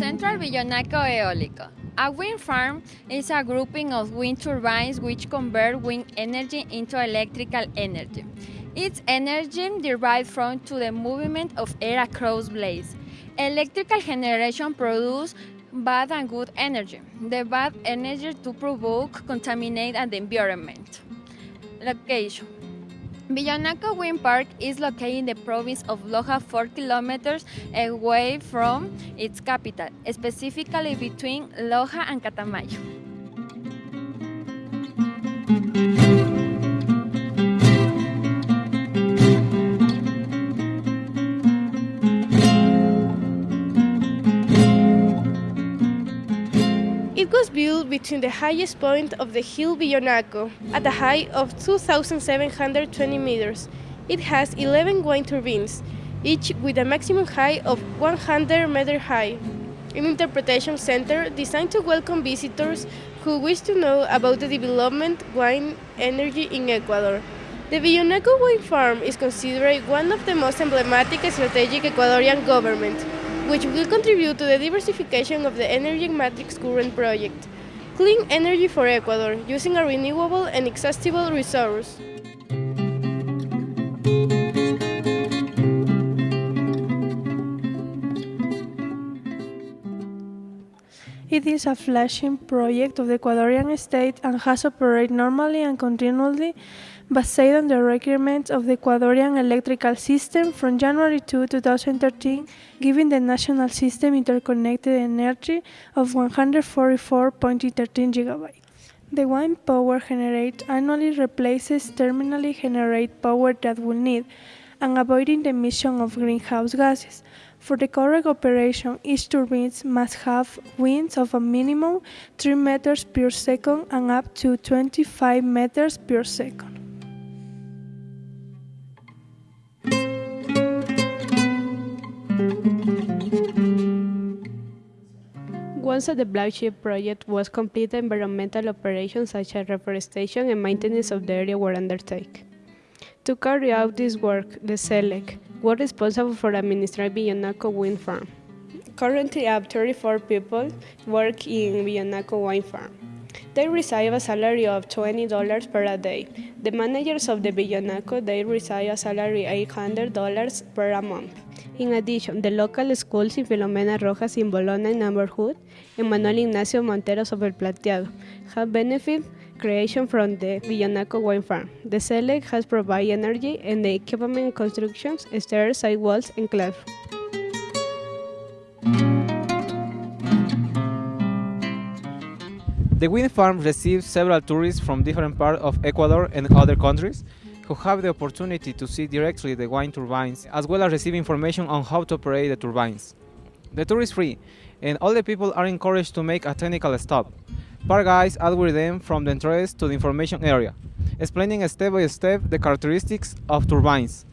Central Villonaco Eólico. A wind farm is a grouping of wind turbines which convert wind energy into electrical energy. Its energy derived from to the movement of air across blades. Electrical generation produces bad and good energy. The bad energy to provoke contaminate and the environment. Location Villonaco Wind Park is located in the province of Loja 4 kilometers away from its capital, specifically between Loja and Catamayo. It was built between the highest point of the hill Villonaco, at a height of 2,720 meters. It has 11 wind turbines, each with a maximum height of 100 meters high. An interpretation center designed to welcome visitors who wish to know about the development wind energy in Ecuador. The Villonaco Wind Farm is considered one of the most emblematic strategic Ecuadorian government which will contribute to the diversification of the energy matrix current project. Clean energy for Ecuador, using a renewable and accessible resource. It is a flagship project of the Ecuadorian state and has operated normally and continually based on the requirements of the Ecuadorian electrical system from January 2, 2013, giving the national system interconnected energy of 144.13 gigabytes. The wind power generated annually replaces terminally generated power that will need and avoiding the emission of greenhouse gases. For the correct operation, each turbine must have winds of a minimum 3 meters per second and up to 25 meters per second. Once the flagship project was completed, environmental operations such as reforestation and maintenance of the area were undertaken. To carry out this work, the CELEC was responsible for administering Villonaco Wind Farm. Currently, up 34 people work in Villonaco Wind Farm. They receive a salary of $20 per day. The managers of the Villonaco, they receive a salary $800 per month. In addition, the local schools in Filomena Rojas in Bologna neighborhood and Manuel Ignacio Montero sobre Plateado have benefited creation from the Villonaco Wind Farm. The CELEC has provided energy and the equipment constructions, stairs, sidewalls, and classrooms. The wind farm receives several tourists from different parts of Ecuador and other countries who have the opportunity to see directly the wind turbines as well as receive information on how to operate the turbines. The tour is free and all the people are encouraged to make a technical stop. Park guides are with them from the entrance to the information area, explaining step by step the characteristics of turbines.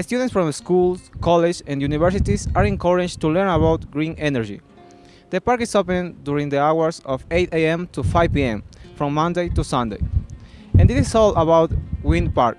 Students from schools, colleges and universities are encouraged to learn about green energy. The park is open during the hours of 8 a.m. to 5 p.m. from Monday to Sunday. And this is all about Wind Park.